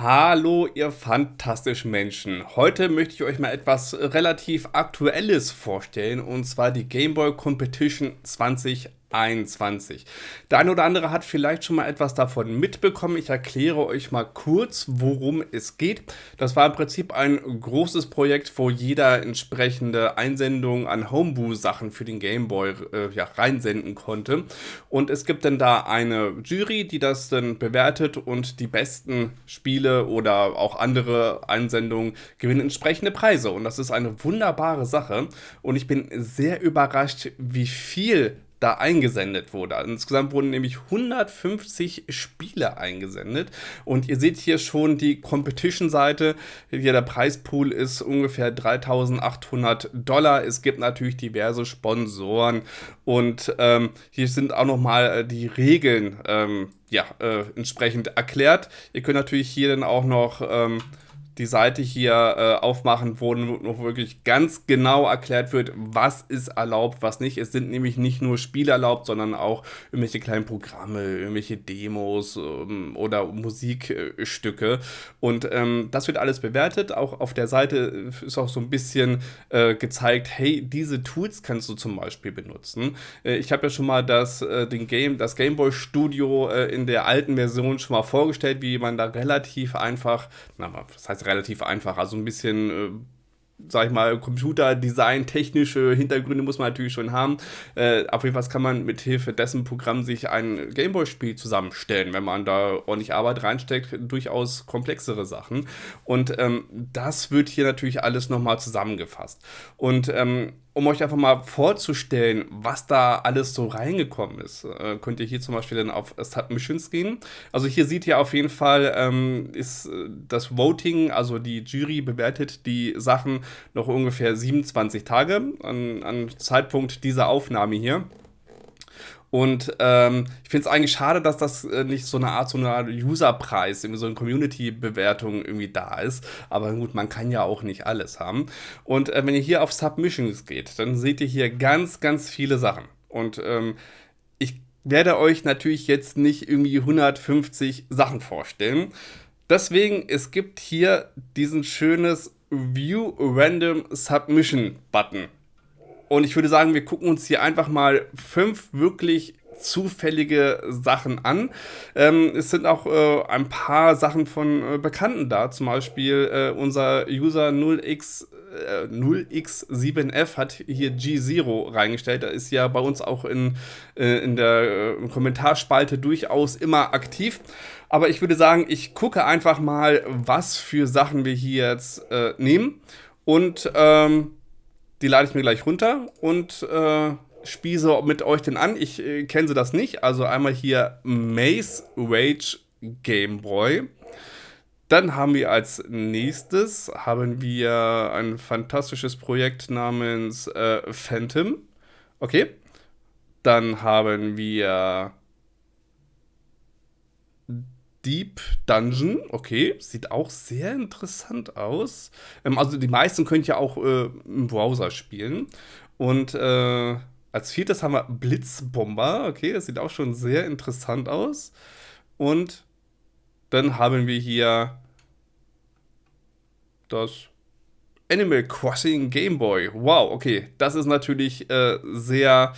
Hallo, ihr fantastischen Menschen. Heute möchte ich euch mal etwas relativ Aktuelles vorstellen, und zwar die Game Boy Competition 20 21. Der eine oder andere hat vielleicht schon mal etwas davon mitbekommen. Ich erkläre euch mal kurz, worum es geht. Das war im Prinzip ein großes Projekt, wo jeder entsprechende Einsendungen an Homebrew-Sachen für den Gameboy äh, ja, reinsenden konnte. Und es gibt dann da eine Jury, die das dann bewertet und die besten Spiele oder auch andere Einsendungen gewinnen entsprechende Preise. Und das ist eine wunderbare Sache. Und ich bin sehr überrascht, wie viel da eingesendet wurde. Insgesamt wurden nämlich 150 Spiele eingesendet und ihr seht hier schon die Competition-Seite. Hier der Preispool ist ungefähr 3800 Dollar. Es gibt natürlich diverse Sponsoren und ähm, hier sind auch nochmal äh, die Regeln ähm, ja, äh, entsprechend erklärt. Ihr könnt natürlich hier dann auch noch ähm, die Seite hier äh, aufmachen, wo noch wirklich ganz genau erklärt wird, was ist erlaubt, was nicht. Es sind nämlich nicht nur Spiele erlaubt, sondern auch irgendwelche kleinen Programme, irgendwelche Demos ähm, oder Musikstücke. Und ähm, das wird alles bewertet. Auch auf der Seite ist auch so ein bisschen äh, gezeigt, hey, diese Tools kannst du zum Beispiel benutzen. Äh, ich habe ja schon mal das, äh, den Game, das Gameboy Studio äh, in der alten Version schon mal vorgestellt, wie man da relativ einfach, na, was heißt relativ einfach. Also ein bisschen äh, sag ich mal, Computerdesign, technische Hintergründe muss man natürlich schon haben. Äh, auf jeden Fall kann man mit Hilfe dessen Programm sich ein Gameboy-Spiel zusammenstellen, wenn man da ordentlich Arbeit reinsteckt, durchaus komplexere Sachen. Und ähm, das wird hier natürlich alles nochmal zusammengefasst. Und ähm, um euch einfach mal vorzustellen, was da alles so reingekommen ist, äh, könnt ihr hier zum Beispiel dann auf Submissions gehen. Also hier seht ihr auf jeden Fall, ähm, ist äh, das Voting, also die Jury bewertet die Sachen noch ungefähr 27 Tage an, an Zeitpunkt dieser Aufnahme hier. Und ähm, ich finde es eigentlich schade, dass das äh, nicht so eine Art, so eine Art Userpreis, so eine Community-Bewertung irgendwie da ist. Aber gut, man kann ja auch nicht alles haben. Und äh, wenn ihr hier auf Submissions geht, dann seht ihr hier ganz, ganz viele Sachen. Und ähm, ich werde euch natürlich jetzt nicht irgendwie 150 Sachen vorstellen. Deswegen, es gibt hier diesen schönes View Random Submission Button. Und ich würde sagen, wir gucken uns hier einfach mal fünf wirklich zufällige Sachen an. Ähm, es sind auch äh, ein paar Sachen von äh, Bekannten da. Zum Beispiel äh, unser User 0x 0x7f äh, hat hier G0 reingestellt. Da ist ja bei uns auch in, äh, in der äh, Kommentarspalte durchaus immer aktiv. Aber ich würde sagen, ich gucke einfach mal, was für Sachen wir hier jetzt nehmen. Und ähm, die lade ich mir gleich runter und äh, spiele so mit euch den an. Ich äh, kenne sie das nicht. Also einmal hier Maze Rage Game Boy. Dann haben wir als nächstes haben wir ein fantastisches Projekt namens äh, Phantom. Okay. Dann haben wir Deep Dungeon, okay, sieht auch sehr interessant aus. Ähm, also die meisten könnt ihr auch äh, im Browser spielen. Und äh, als viertes haben wir Blitzbomber, okay, das sieht auch schon sehr interessant aus. Und dann haben wir hier das Animal Crossing Game Boy. Wow, okay, das ist natürlich äh, sehr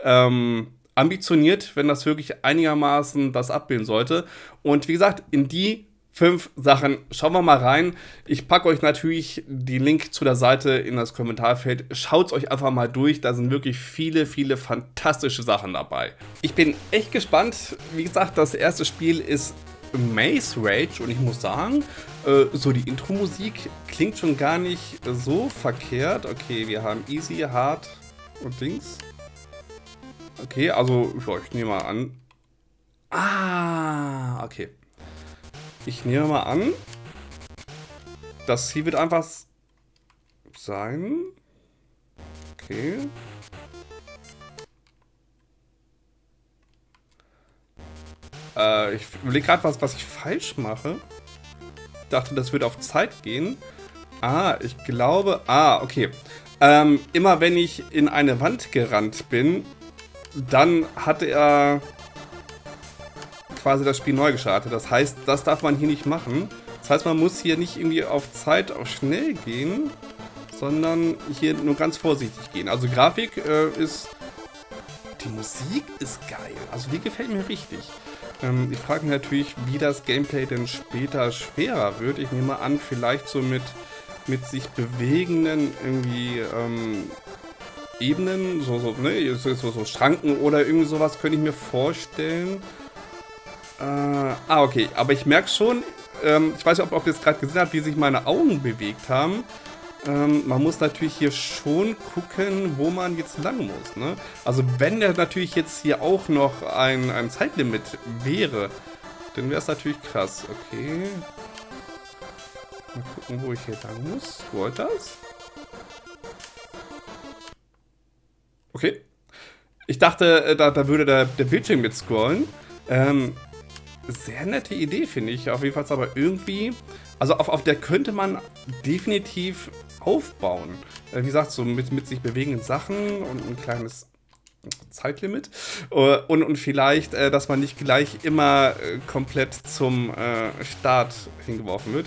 ähm, ambitioniert, wenn das wirklich einigermaßen das abbilden sollte. Und wie gesagt, in die fünf Sachen schauen wir mal rein. Ich packe euch natürlich den Link zu der Seite in das Kommentarfeld. Schaut es euch einfach mal durch. Da sind wirklich viele, viele fantastische Sachen dabei. Ich bin echt gespannt. Wie gesagt, das erste Spiel ist Maze Rage und ich muss sagen, äh, so die Intro-Musik klingt schon gar nicht so verkehrt. Okay, wir haben Easy, Hard und Dings. Okay, also ich nehme mal an. Ah, okay. Ich nehme mal an, das hier wird einfach sein. Okay. Äh, ich überlege gerade, was, was ich falsch mache. Ich dachte, das würde auf Zeit gehen. Ah, ich glaube... Ah, okay. Ähm, immer wenn ich in eine Wand gerannt bin, dann hat er quasi das Spiel neu gestartet. Das heißt, das darf man hier nicht machen. Das heißt, man muss hier nicht irgendwie auf Zeit, auf schnell gehen, sondern hier nur ganz vorsichtig gehen. Also Grafik äh, ist... Die Musik ist geil. Also die gefällt mir richtig. Ähm, ich frage mich natürlich, wie das Gameplay denn später schwerer wird. Ich nehme an, vielleicht so mit, mit sich bewegenden irgendwie ähm, Ebenen, so, so, ne, so, so, so Schranken oder irgendwie sowas könnte ich mir vorstellen. Äh, ah, okay. Aber ich merke schon, ähm, ich weiß nicht, ob, ob ihr es gerade gesehen habt, wie sich meine Augen bewegt haben. Ähm, man muss natürlich hier schon gucken, wo man jetzt lang muss. Ne? Also wenn der natürlich jetzt hier auch noch ein, ein Zeitlimit wäre, dann wäre es natürlich krass. Okay. Mal gucken, wo ich hier lang muss. Scrollt das? Okay. Ich dachte, äh, da, da würde der, der Bildschirm mit scrollen. Ähm, sehr nette Idee, finde ich. Auf jeden Fall aber irgendwie... Also auf, auf der könnte man definitiv aufbauen. Äh, wie gesagt, so mit, mit sich bewegenden Sachen und ein kleines Zeitlimit. Äh, und, und vielleicht, dass man nicht gleich immer komplett zum Start hingeworfen wird.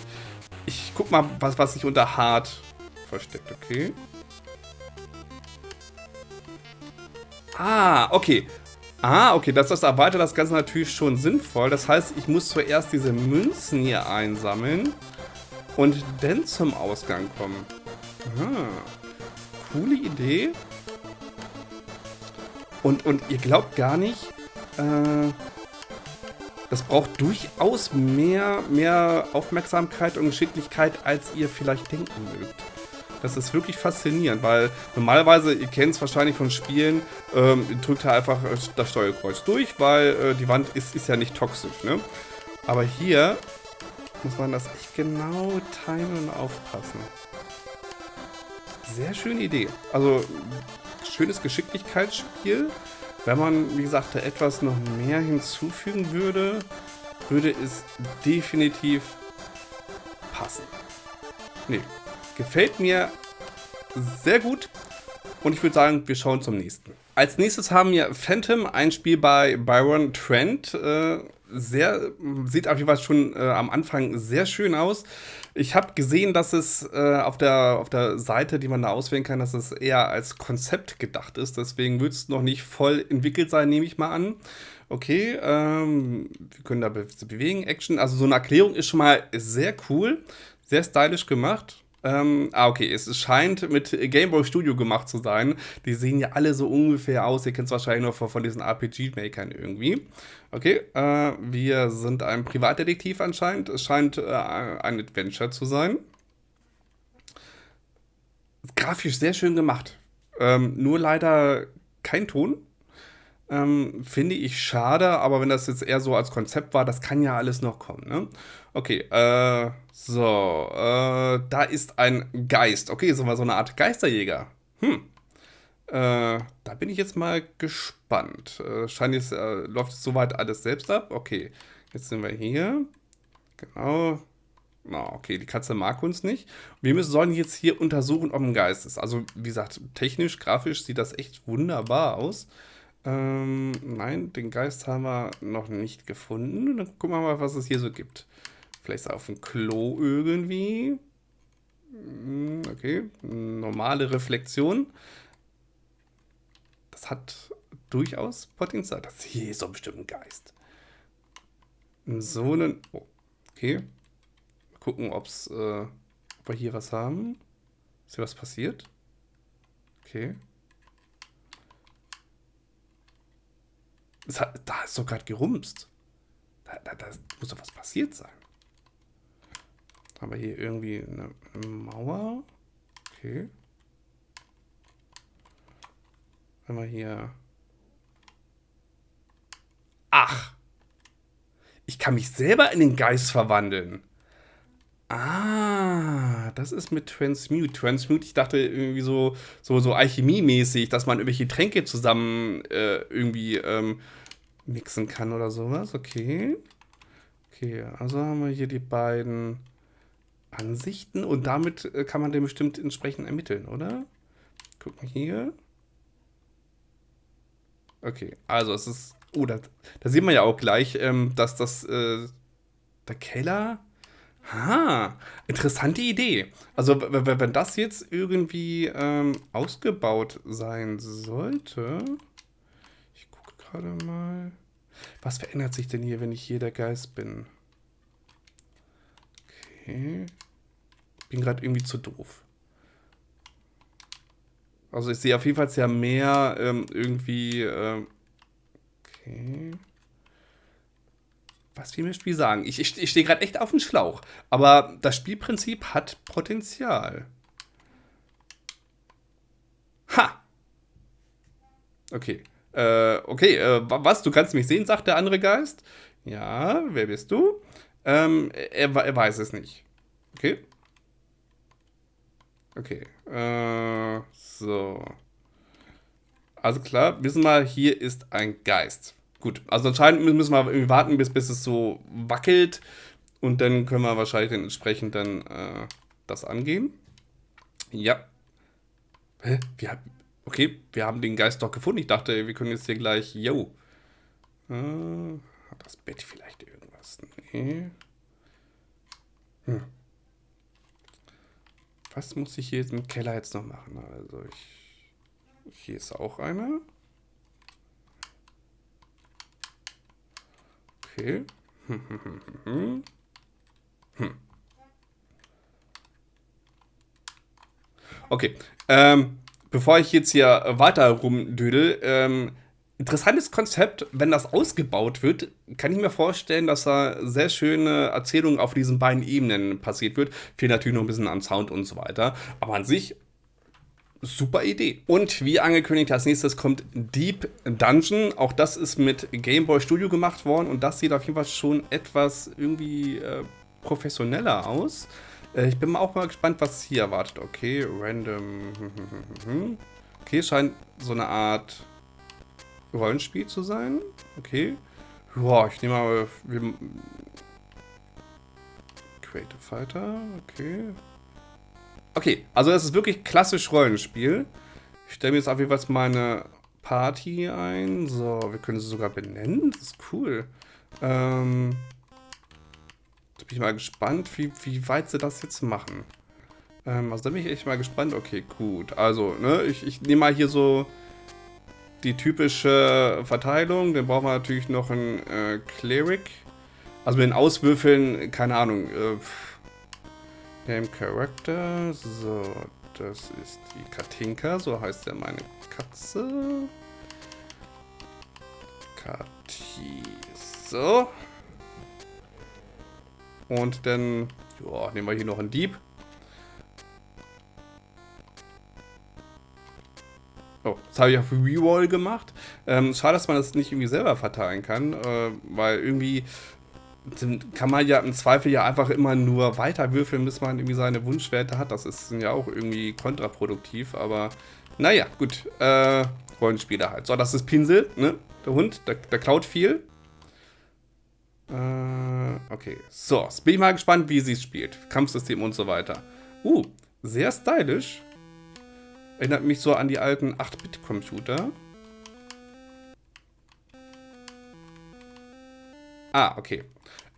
Ich guck mal, was, was sich unter hart versteckt, okay? Ah, okay. Ah, okay, das, das erweitert das Ganze natürlich schon sinnvoll. Das heißt, ich muss zuerst diese Münzen hier einsammeln und dann zum Ausgang kommen. Aha. Coole Idee. Und, und ihr glaubt gar nicht, äh, das braucht durchaus mehr, mehr Aufmerksamkeit und Geschicklichkeit, als ihr vielleicht denken mögt. Das ist wirklich faszinierend, weil normalerweise, ihr kennt es wahrscheinlich von Spielen, ähm, drückt ihr einfach das Steuerkreuz durch, weil äh, die Wand ist, ist ja nicht toxisch, ne? Aber hier muss man das echt genau timen und aufpassen. Sehr schöne Idee. Also, schönes Geschicklichkeitsspiel. Wenn man, wie gesagt, da etwas noch mehr hinzufügen würde, würde es definitiv passen. Nee, Gefällt mir sehr gut. Und ich würde sagen, wir schauen zum nächsten. Als nächstes haben wir Phantom, ein Spiel bei Byron Trent. Äh, sehr, sieht auf jeden Fall schon äh, am Anfang sehr schön aus. Ich habe gesehen, dass es äh, auf, der, auf der Seite, die man da auswählen kann, dass es eher als Konzept gedacht ist. Deswegen wird es noch nicht voll entwickelt sein, nehme ich mal an. Okay, ähm, wir können da be bewegen, Action. Also so eine Erklärung ist schon mal sehr cool, sehr stylisch gemacht. Ähm, ah, okay, es scheint mit Game Boy Studio gemacht zu sein. Die sehen ja alle so ungefähr aus. Ihr kennt es wahrscheinlich nur von, von diesen RPG-Makern irgendwie. Okay, äh, wir sind ein Privatdetektiv anscheinend. Es scheint äh, ein Adventure zu sein. Grafisch sehr schön gemacht. Ähm, nur leider kein Ton. Ähm, finde ich schade, aber wenn das jetzt eher so als Konzept war, das kann ja alles noch kommen. Ne? Okay, äh, so, äh, da ist ein Geist. Okay, so mal so eine Art Geisterjäger. Hm. Äh, da bin ich jetzt mal gespannt. Äh, scheint jetzt, äh, läuft soweit alles selbst ab. Okay, jetzt sind wir hier. Genau. Oh, okay, die Katze mag uns nicht. Wir müssen, sollen jetzt hier untersuchen, ob ein Geist ist. Also, wie gesagt, technisch, grafisch sieht das echt wunderbar aus. Ähm, nein, den Geist haben wir noch nicht gefunden. Dann gucken wir mal, was es hier so gibt. Vielleicht auf dem Klo irgendwie. Hm, okay, normale Reflexion. Das hat durchaus Potenzial. Das hier ist doch bestimmt ein Geist. So einen... Oh, okay. Mal gucken, ob's, äh, ob wir hier was haben. Ist hier was passiert? Okay. Hat, da ist doch gerade gerumst. Da, da, da, muss doch was passiert sein. Aber hier irgendwie eine, eine Mauer. Okay. Wenn wir hier... Ach! Ich kann mich selber in den Geist verwandeln. Ah, das ist mit Transmute. Transmute, ich dachte irgendwie so, so, so Alchemie-mäßig, dass man irgendwelche Tränke zusammen äh, irgendwie ähm, mixen kann oder sowas. Okay. Okay, also haben wir hier die beiden Ansichten und damit äh, kann man den bestimmt entsprechend ermitteln, oder? Gucken hier. Okay, also es ist... Oh, da, da sieht man ja auch gleich, ähm, dass das... Äh, der Keller Ha, interessante Idee. Also wenn das jetzt irgendwie ähm, ausgebaut sein sollte. Ich gucke gerade mal. Was verändert sich denn hier, wenn ich hier der Geist bin? Okay. Bin gerade irgendwie zu doof. Also ich sehe auf jeden Fall sehr mehr ähm, irgendwie... Ähm, okay. Was will mir das Spiel sagen? Ich, ich, ich stehe gerade echt auf dem Schlauch. Aber das Spielprinzip hat Potenzial. Ha! Okay. Äh, okay, äh, was? Du kannst mich sehen, sagt der andere Geist. Ja, wer bist du? Ähm, er, er weiß es nicht. Okay. Okay. Äh, so. Also klar, wissen wir, hier ist ein Geist. Gut, also anscheinend müssen wir irgendwie warten, bis, bis es so wackelt. Und dann können wir wahrscheinlich dann entsprechend dann äh, das angehen. Ja. Hä? Wir haben, okay, wir haben den Geist doch gefunden. Ich dachte, wir können jetzt hier gleich... Yo. Äh, hat das Bett vielleicht irgendwas? Nee. Hm. Was muss ich hier im Keller jetzt noch machen? Also ich... Hier ist auch einer. Okay. Okay. Ähm, bevor ich jetzt hier weiter rumdödel, ähm, interessantes Konzept, wenn das ausgebaut wird, kann ich mir vorstellen, dass da sehr schöne Erzählungen auf diesen beiden Ebenen passiert wird. Fehlt natürlich noch ein bisschen am Sound und so weiter. Aber an sich super Idee. Und wie angekündigt, als nächstes kommt Deep Dungeon. Auch das ist mit Game Boy Studio gemacht worden und das sieht auf jeden Fall schon etwas irgendwie äh, professioneller aus. Äh, ich bin auch mal gespannt, was hier erwartet. Okay, random. Okay, scheint so eine Art Rollenspiel zu sein. Okay. Boah, ich nehme mal. Creative Fighter. Okay. Okay, also es ist wirklich klassisch Rollenspiel. Ich stelle mir jetzt auf jeden Fall meine Party ein. So, wir können sie sogar benennen. Das ist cool. Ähm, da bin ich mal gespannt, wie, wie weit sie das jetzt machen. Ähm, also da bin ich echt mal gespannt. Okay, gut. Also, ne, ich, ich nehme mal hier so die typische Verteilung. Dann brauchen wir natürlich noch einen äh, Cleric. Also mit den Auswürfeln, keine Ahnung, äh, Name Character. So, das ist die Katinka. So heißt ja meine Katze. Kati. So. Und dann ja, nehmen wir hier noch einen Dieb. Oh, das habe ich auf Rewall gemacht. Ähm, schade, dass man das nicht irgendwie selber verteilen kann, äh, weil irgendwie dann kann man ja im Zweifel ja einfach immer nur weiter würfeln, bis man irgendwie seine Wunschwerte hat. Das ist ja auch irgendwie kontraproduktiv, aber naja, gut. Äh, Rollenspieler halt. So, das ist Pinsel, ne? Der Hund, der, der klaut viel. Äh, okay. So, jetzt bin ich mal gespannt, wie sie es spielt. Kampfsystem und so weiter. Uh, sehr stylisch. Erinnert mich so an die alten 8-Bit-Computer. Ah, okay.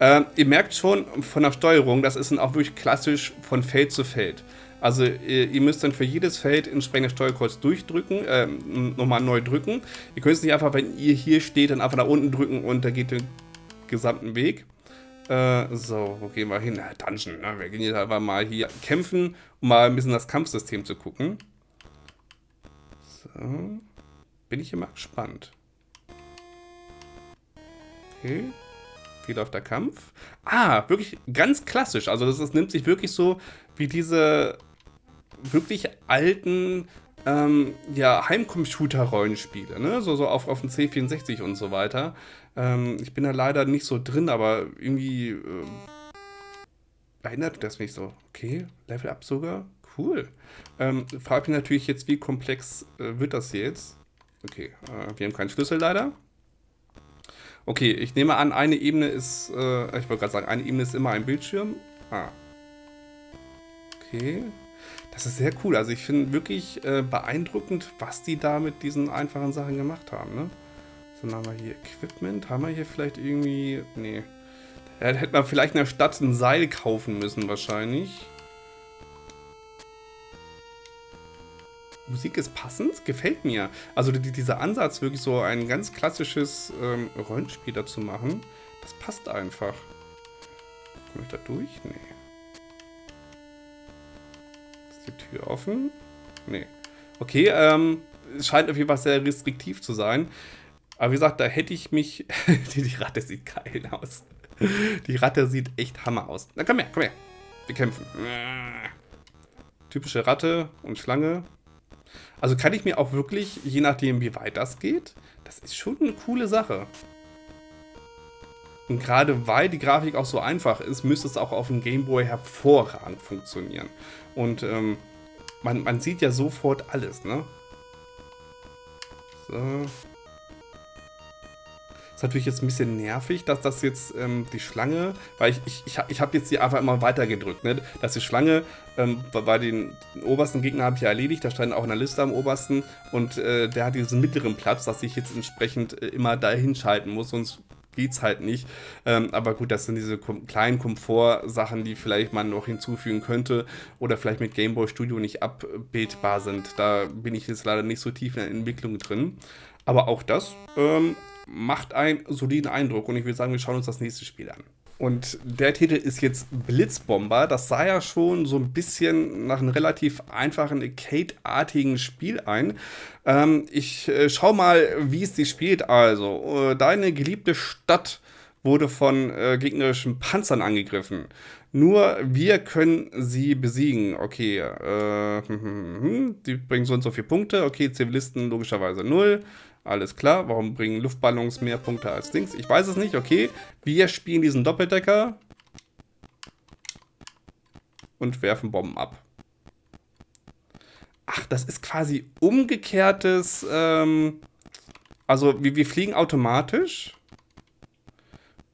Ähm, ihr merkt schon von der Steuerung, das ist dann auch wirklich klassisch von Feld zu Feld. Also ihr, ihr müsst dann für jedes Feld entsprechend Steuerkreuz durchdrücken, äh, nochmal neu drücken. Ihr könnt es nicht einfach, wenn ihr hier steht, dann einfach nach unten drücken und da geht den gesamten Weg. Äh, so, wo gehen wir hin? Na, Dungeon. Ne? Wir gehen jetzt einfach mal hier kämpfen, um mal ein bisschen das Kampfsystem zu gucken. So. Bin ich immer gespannt. Okay. Wie läuft der Kampf? Ah, wirklich ganz klassisch. Also das, das nimmt sich wirklich so wie diese wirklich alten ähm, ja, Heimcomputer-Rollenspiele, ne? So, so auf, auf dem C64 und so weiter. Ähm, ich bin da leider nicht so drin, aber irgendwie äh, erinnert das mich so. Okay, Level Up sogar? Cool. Ähm, frage mich natürlich jetzt, wie komplex äh, wird das jetzt? Okay, äh, wir haben keinen Schlüssel leider. Okay, ich nehme an, eine Ebene ist, äh, ich wollte gerade sagen, eine Ebene ist immer ein Bildschirm. Ah. Okay. Das ist sehr cool. Also ich finde wirklich äh, beeindruckend, was die da mit diesen einfachen Sachen gemacht haben. Ne? So, dann haben wir hier Equipment. Haben wir hier vielleicht irgendwie... Nee. Da hätte man vielleicht in der Stadt ein Seil kaufen müssen wahrscheinlich. Musik ist passend, gefällt mir. Also die, dieser Ansatz, wirklich so ein ganz klassisches ähm, Rollenspiel dazu machen, das passt einfach. Komme ich da durch? Nee. Ist die Tür offen? Nee. Okay, ähm, es scheint auf jeden Fall sehr restriktiv zu sein. Aber wie gesagt, da hätte ich mich... die, die Ratte sieht geil aus. Die Ratte sieht echt Hammer aus. Na komm her, komm her. Wir kämpfen. Typische Ratte und Schlange. Also kann ich mir auch wirklich, je nachdem wie weit das geht, das ist schon eine coole Sache. Und gerade weil die Grafik auch so einfach ist, müsste es auch auf dem Gameboy hervorragend funktionieren. Und ähm, man, man sieht ja sofort alles, ne? So. Ist natürlich jetzt ein bisschen nervig, dass das jetzt ähm, die Schlange, weil ich, ich, ich, ich habe jetzt die einfach immer weiter gedrückt, ne? dass die Schlange, ähm, bei den, den, obersten Gegner habe ich ja erledigt, da stand auch in der Liste am obersten und äh, der hat diesen mittleren Platz, dass ich jetzt entsprechend äh, immer dahin schalten muss, sonst geht's halt nicht. Ähm, aber gut, das sind diese kom kleinen Komfort-Sachen, die vielleicht man noch hinzufügen könnte oder vielleicht mit Game Boy Studio nicht abbildbar sind. Da bin ich jetzt leider nicht so tief in der Entwicklung drin. Aber auch das ähm, macht einen soliden Eindruck und ich würde sagen, wir schauen uns das nächste Spiel an. Und der Titel ist jetzt Blitzbomber. Das sah ja schon so ein bisschen nach einem relativ einfachen Arcade-artigen Spiel ein. Ähm, ich äh, schau mal, wie es sich spielt. Also, äh, deine geliebte Stadt wurde von äh, gegnerischen Panzern angegriffen. Nur wir können sie besiegen. Okay, äh, die bringen so und so viele Punkte. Okay, Zivilisten logischerweise null. Alles klar, warum bringen Luftballons mehr Punkte als Dings? Ich weiß es nicht, okay. Wir spielen diesen Doppeldecker und werfen Bomben ab. Ach, das ist quasi umgekehrtes, ähm, also wir, wir fliegen automatisch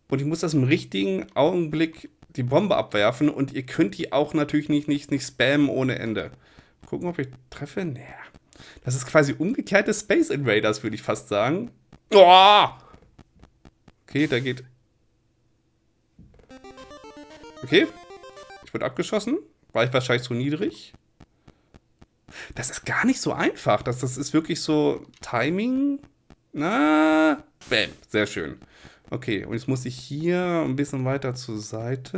und ich muss das im richtigen Augenblick die Bombe abwerfen und ihr könnt die auch natürlich nicht, nicht, nicht spammen ohne Ende. Gucken, ob ich treffe. Naja. Das ist quasi umgekehrte Space Invaders, würde ich fast sagen. Oh! Okay, da geht... Okay. Ich wurde abgeschossen. War ich wahrscheinlich zu niedrig. Das ist gar nicht so einfach. Das, das ist wirklich so Timing. Na, bam, sehr schön. Okay, und jetzt muss ich hier ein bisschen weiter zur Seite.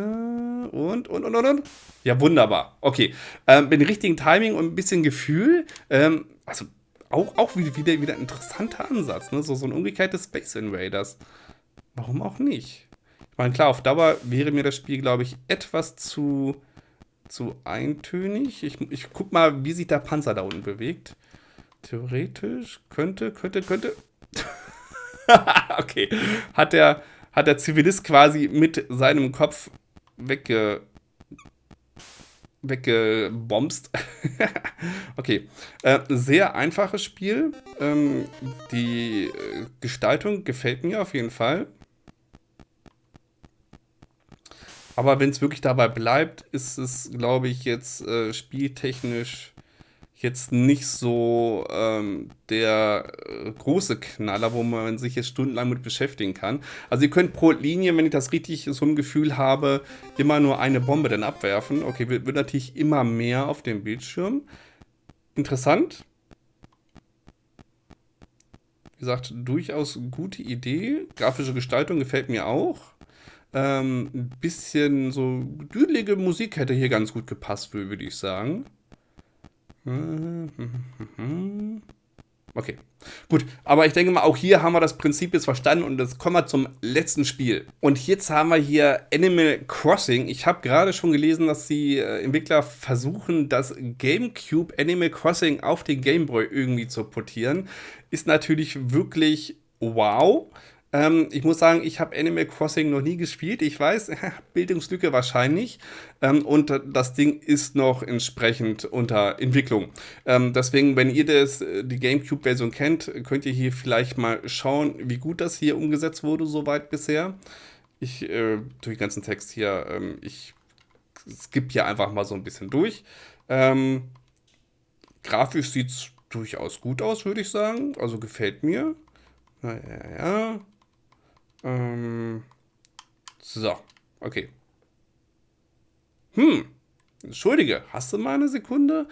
Und, und, und, und, und. Ja, wunderbar. Okay, ähm, mit dem richtigen Timing und ein bisschen Gefühl. Ähm, also, auch, auch wieder, wieder ein interessanter Ansatz. Ne? So, so ein umgekehrtes Space Invaders. Warum auch nicht? Ich meine, klar, auf Dauer wäre mir das Spiel, glaube ich, etwas zu, zu eintönig. Ich, ich guck mal, wie sich der Panzer da unten bewegt. Theoretisch könnte, könnte, könnte. okay. Hat der, hat der Zivilist quasi mit seinem Kopf wegge, weggebomst. okay. Äh, sehr einfaches Spiel. Ähm, die äh, Gestaltung gefällt mir auf jeden Fall. Aber wenn es wirklich dabei bleibt, ist es, glaube ich, jetzt äh, spieltechnisch jetzt nicht so ähm, der äh, große Knaller, wo man sich jetzt stundenlang mit beschäftigen kann. Also ihr könnt pro Linie, wenn ich das richtig so ein Gefühl habe, immer nur eine Bombe dann abwerfen. Okay, wird, wird natürlich immer mehr auf dem Bildschirm. Interessant. Wie gesagt, durchaus gute Idee. Grafische Gestaltung gefällt mir auch. Ähm, ein bisschen so düdelige Musik hätte hier ganz gut gepasst, würde ich sagen. Okay, gut. Aber ich denke mal, auch hier haben wir das Prinzip jetzt verstanden und jetzt kommen wir zum letzten Spiel. Und jetzt haben wir hier Animal Crossing. Ich habe gerade schon gelesen, dass die äh, Entwickler versuchen, das GameCube Animal Crossing auf den Gameboy irgendwie zu portieren. Ist natürlich wirklich wow. Ähm, ich muss sagen, ich habe Animal Crossing noch nie gespielt. Ich weiß, Bildungslücke wahrscheinlich. Ähm, und das Ding ist noch entsprechend unter Entwicklung. Ähm, deswegen, wenn ihr das, äh, die GameCube-Version kennt, könnt ihr hier vielleicht mal schauen, wie gut das hier umgesetzt wurde, soweit bisher. Ich, äh, durch den ganzen Text hier, ähm, ich skippe hier einfach mal so ein bisschen durch. Ähm, grafisch sieht es durchaus gut aus, würde ich sagen. Also gefällt mir. Ja, ja, ja. Ähm, so. Okay. Hm. Entschuldige, hast du mal eine Sekunde?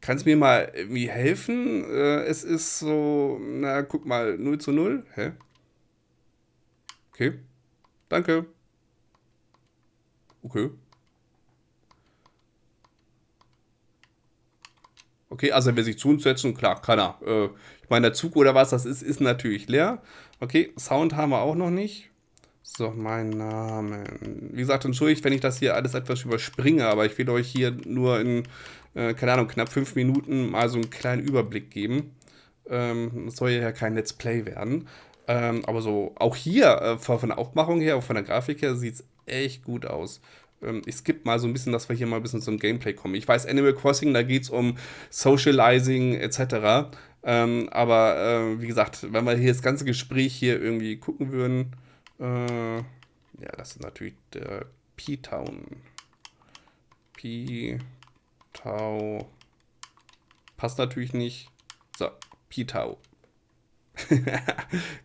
Kannst mir mal irgendwie helfen? Äh, es ist so, na, guck mal, 0 zu 0. Hä? Okay. Danke. Okay. Okay, also er will sich zu uns setzen, klar, kann er. Äh, ich meine, der Zug oder was das ist, ist natürlich leer. Okay, Sound haben wir auch noch nicht. So, mein Name. Wie gesagt, entschuldigt, wenn ich das hier alles etwas überspringe, aber ich will euch hier nur in, äh, keine Ahnung, knapp fünf Minuten mal so einen kleinen Überblick geben. Ähm, das soll ja kein Let's Play werden. Ähm, aber so, auch hier, äh, von der Aufmachung her, auch von der Grafik her, sieht es echt gut aus. Ähm, ich skippe mal so ein bisschen, dass wir hier mal ein bisschen zum Gameplay kommen. Ich weiß, Animal Crossing, da geht es um Socializing etc. Ähm, aber äh, wie gesagt, wenn wir hier das ganze Gespräch hier irgendwie gucken würden, äh, ja, das ist natürlich der P-Town. P-Tau. Passt natürlich nicht. So, P-Tau.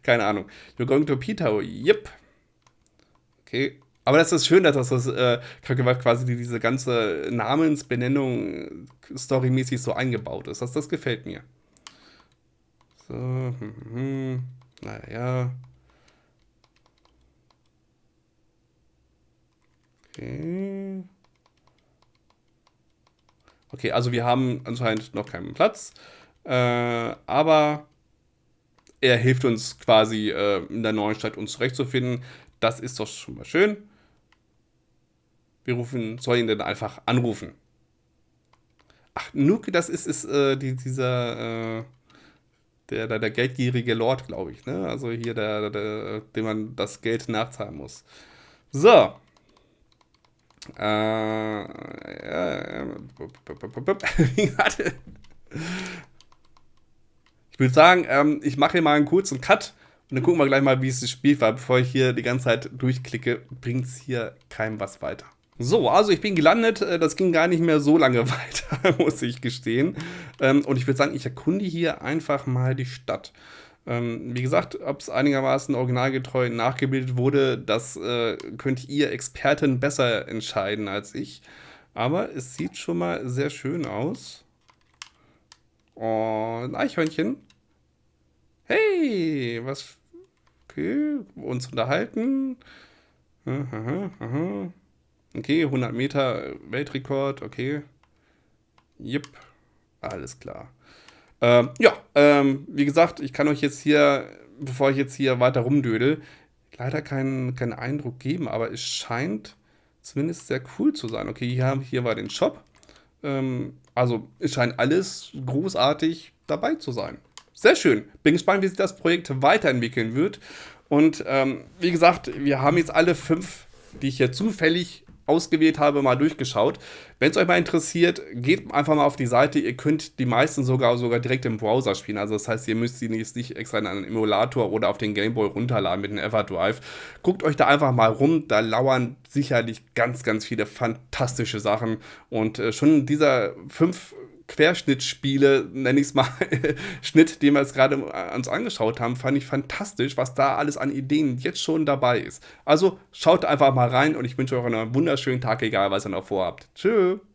Keine Ahnung. You're going to P-Tau. Yep. Okay. Aber das ist schön, dass das äh, quasi diese ganze Namensbenennung storymäßig so eingebaut ist. Das, das gefällt mir. So, hm, hm, hm. naja. Okay. Okay, also wir haben anscheinend noch keinen Platz. Äh, aber er hilft uns quasi äh, in der neuen Stadt uns zurechtzufinden. Das ist doch schon mal schön. Wir rufen, soll ihn denn einfach anrufen. Ach, Nuke, das ist, ist äh, die, dieser, äh, der, der, der geldgierige Lord, glaube ich. Ne? Also hier, der, der, dem man das Geld nachzahlen muss. So, äh, ich würde sagen, ähm, ich mache hier mal einen kurzen Cut und dann gucken wir gleich mal, wie es das Spiel war. Bevor ich hier die ganze Zeit durchklicke, bringt es hier keinem was weiter. So, also ich bin gelandet. Äh, das ging gar nicht mehr so lange weiter, muss ich gestehen. Ähm, und ich würde sagen, ich erkunde hier einfach mal die Stadt. Ähm, wie gesagt, ob es einigermaßen originalgetreu nachgebildet wurde, das äh, könnt ihr Experten besser entscheiden als ich. Aber es sieht schon mal sehr schön aus. Oh, ein Eichhörnchen. Hey, was? Okay, uns unterhalten. Okay, 100 Meter Weltrekord, okay. Jep, alles klar. Ähm, ja, ähm, wie gesagt, ich kann euch jetzt hier, bevor ich jetzt hier weiter rumdödel, leider keinen, keinen Eindruck geben, aber es scheint zumindest sehr cool zu sein. Okay, hier, hier war den Shop. Ähm, also es scheint alles großartig dabei zu sein. Sehr schön. Bin gespannt, wie sich das Projekt weiterentwickeln wird. Und ähm, wie gesagt, wir haben jetzt alle fünf, die ich hier zufällig ausgewählt habe, mal durchgeschaut. Wenn es euch mal interessiert, geht einfach mal auf die Seite. Ihr könnt die meisten sogar, sogar direkt im Browser spielen. Also das heißt, ihr müsst sie nicht, nicht extra in einen Emulator oder auf den Gameboy runterladen mit dem Everdrive. Guckt euch da einfach mal rum. Da lauern sicherlich ganz, ganz viele fantastische Sachen. Und äh, schon dieser fünf Querschnittspiele, nenne ich es mal, Schnitt, den wir jetzt gerade uns angeschaut haben, fand ich fantastisch, was da alles an Ideen jetzt schon dabei ist. Also schaut einfach mal rein und ich wünsche euch einen wunderschönen Tag, egal was ihr noch vorhabt. Tschüss.